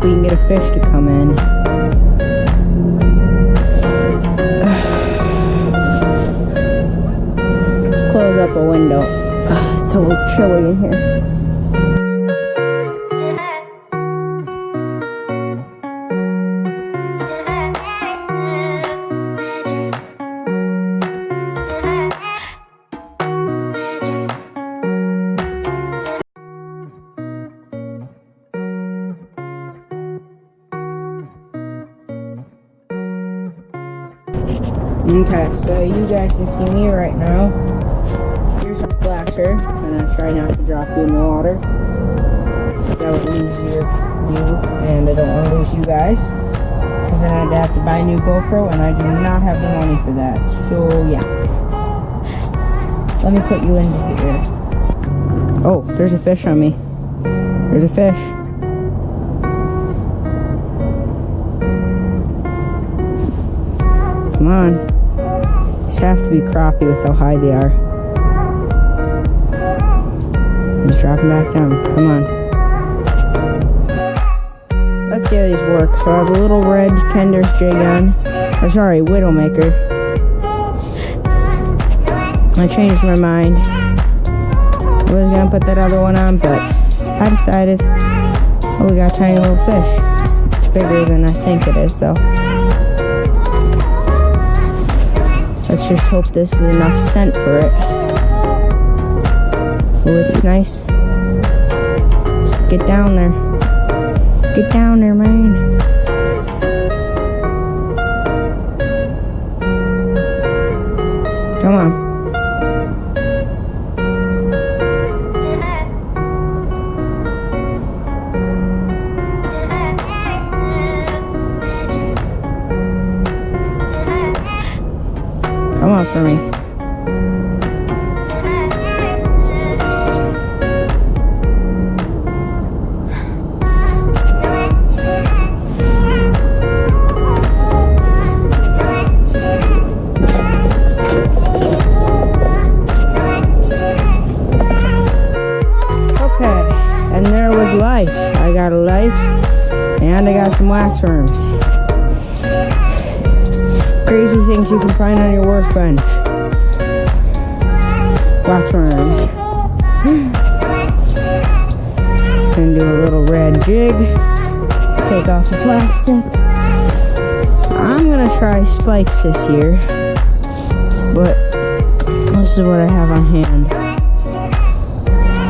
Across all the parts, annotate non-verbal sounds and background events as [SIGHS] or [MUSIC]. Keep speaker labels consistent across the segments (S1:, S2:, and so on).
S1: Hope we can get a fish to come in. [SIGHS] Let's close up a window. [SIGHS] It's a little chilly in here. Okay, so you guys can see me right now. Here's a flasher. I'm gonna try not to drop you in the water. That would lose your you, and I don't want to lose you guys. Because then I'd have to buy a new GoPro, and I do not have the money for that. So, yeah. Let me put you into here. Oh, there's a fish on me. There's a fish. Come on. Have to be crappie with how high they are. He's dropping back down. Come on. Let's see how these work. So I have a little red Kender's J gun. Or sorry, Widowmaker. I changed my mind. I was gonna put that other one on, but I decided, oh, we got tiny little fish. It's bigger than I think it is, though. Let's just hope this is enough scent for it. Oh, it's nice. Just get down there. Get down there, man. Come on. For me. Okay, and there was light. I got a light, and I got some wax worms. Crazy things you can find on your workbench. Wax worms. Just gonna do a little red jig. Take off the plastic. I'm gonna try spikes this year, but this is what I have on hand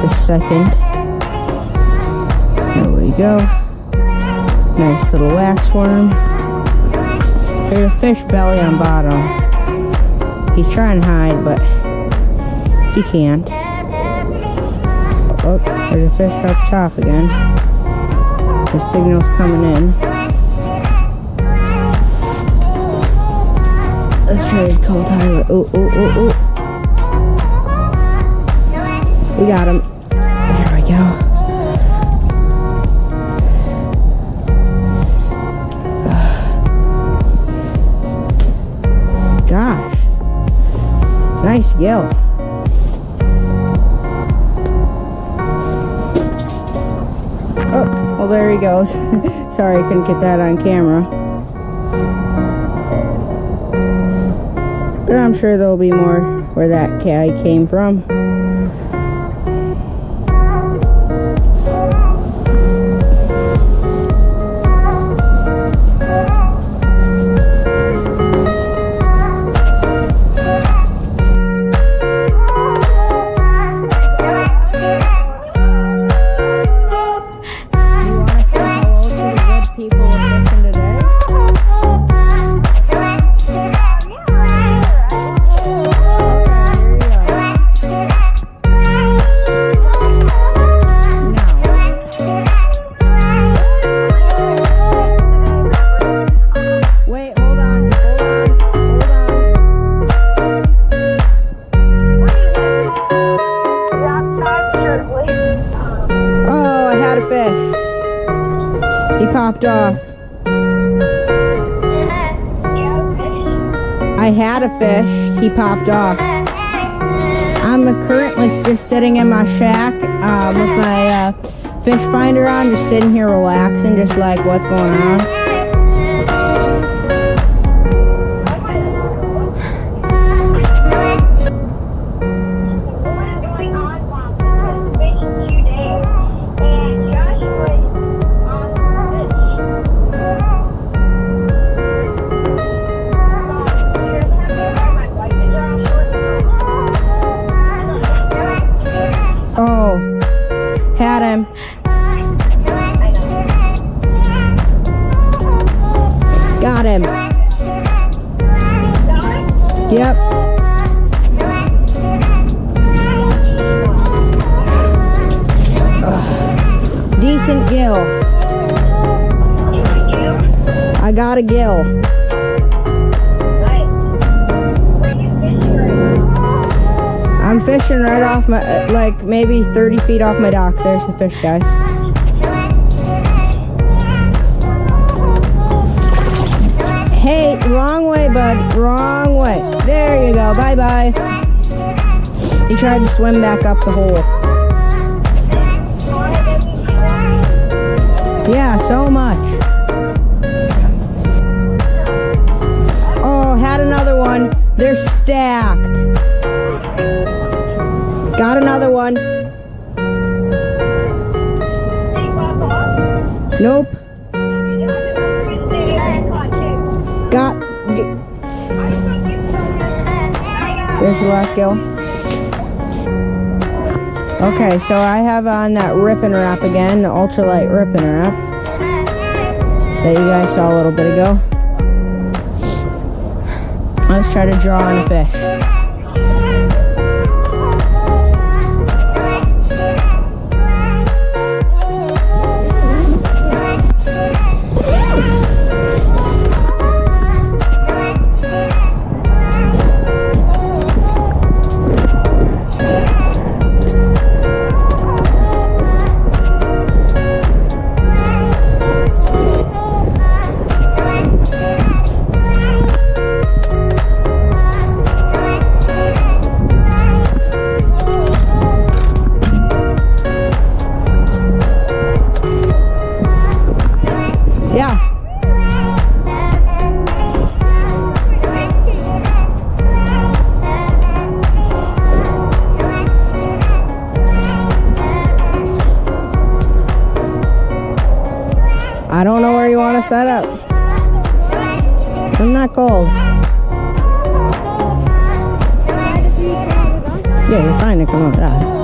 S1: the second. There we go. Nice little wax worm. There's a fish belly on bottom. He's trying to hide, but he can't. Oh, there's a fish up top again. The signal's coming in. Let's try to call Tyler. Oh, oh, oh, oh. We got him. Nice gill. Oh, well there he goes. [LAUGHS] Sorry I couldn't get that on camera. But I'm sure there'll be more where that guy came from. He popped off. I had a fish. He popped off. I'm currently just sitting in my shack um, with my uh, fish finder on, just sitting here relaxing, just like what's going on. Got him. Yep. Decent gill. I got a gill. I'm fishing right off my, like maybe 30 feet off my dock. There's the fish, guys. Hey, wrong way, bud. Wrong way. There you go. Bye bye. He tried to swim back up the hole. Yeah, so much. Oh, had another one. They're stacked. Got another one. Nope. There's the last gill. Okay, so I have on that Ripping Rap again, the ultralight Ripping Rap that you guys saw a little bit ago. Let's try to draw on a fish. Yeah. I don't know where you want to set up. I'm not cold. Yeah, you're fine to come over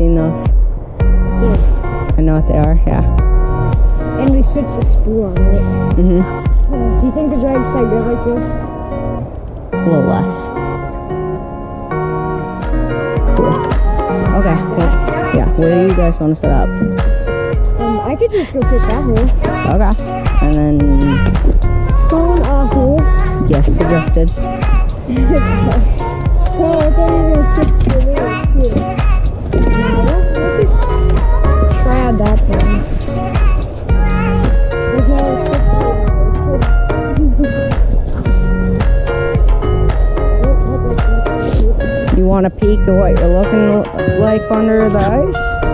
S1: seen those. I know what they are, yeah.
S2: And we switched the spool on it.
S1: Mm-hmm.
S2: Do you think the drag's so good like this?
S1: A little less. Cool. Okay, well, yeah, where do you guys want to set up?
S2: Um, I could just go fish out here.
S1: Okay. And then,
S2: Going off hole.
S1: yes, suggested. [LAUGHS]
S2: So I thought you were switch to the little
S1: You want a peek of what you're looking like under the ice?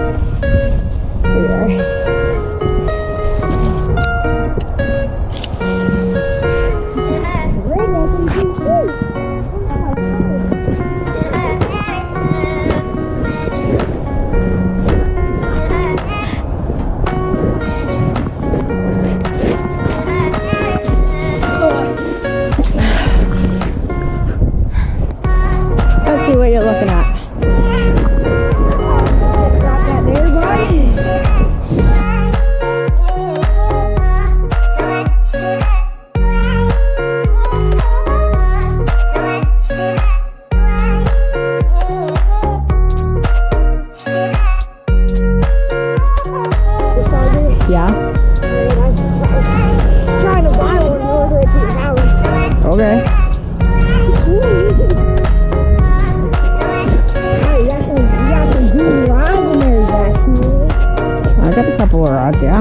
S1: Yeah.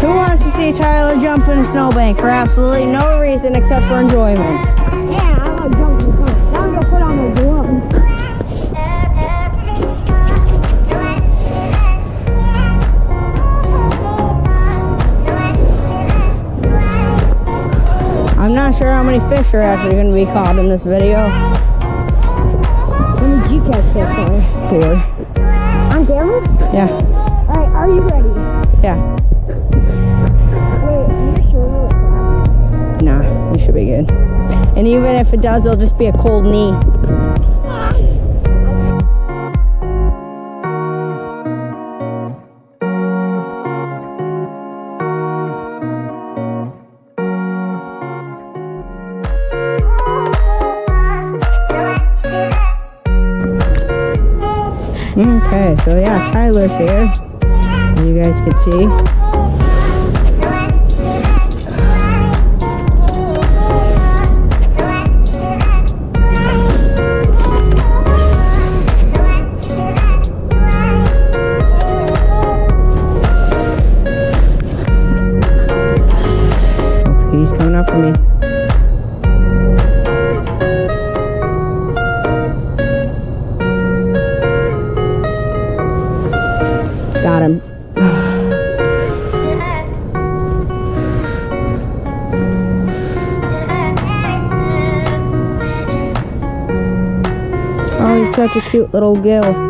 S1: Who wants to see Tyler jump in a snowbank for absolutely no reason except for enjoyment?
S2: Yeah,
S1: sure how many fish are actually going to be caught in this video.
S2: How many did you catch so far?
S1: Four.
S2: On camera?
S1: Yeah,
S2: Alright, are you ready?
S1: yeah.
S2: Wait, sure?
S1: Nah, you should be good. And even if it does, it'll just be a cold knee. Tyler's here. As you guys can see. He's coming up for me. Such a cute little gill.